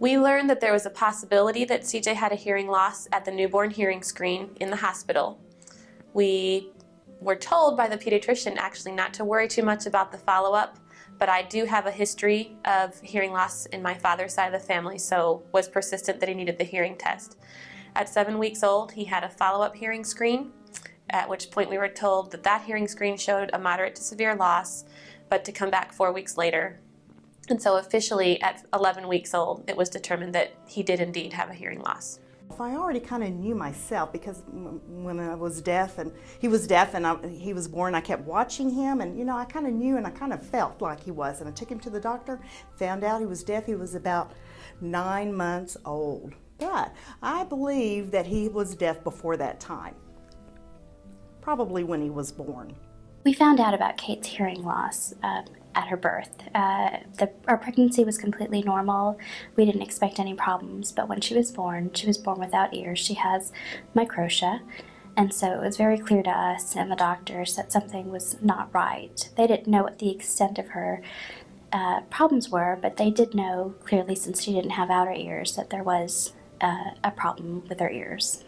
We learned that there was a possibility that CJ had a hearing loss at the newborn hearing screen in the hospital. We were told by the pediatrician actually not to worry too much about the follow-up, but I do have a history of hearing loss in my father's side of the family, so was persistent that he needed the hearing test. At seven weeks old, he had a follow-up hearing screen, at which point we were told that that hearing screen showed a moderate to severe loss, but to come back four weeks later. And so officially at 11 weeks old, it was determined that he did indeed have a hearing loss. I already kind of knew myself because when I was deaf and he was deaf and I, he was born, I kept watching him and you know I kind of knew and I kind of felt like he was and I took him to the doctor, found out he was deaf. He was about nine months old, but I believe that he was deaf before that time, probably when he was born. We found out about Kate's hearing loss um, at her birth. Uh, the, our pregnancy was completely normal. We didn't expect any problems, but when she was born, she was born without ears. She has microtia, and so it was very clear to us and the doctors that something was not right. They didn't know what the extent of her uh, problems were, but they did know clearly since she didn't have outer ears that there was uh, a problem with her ears.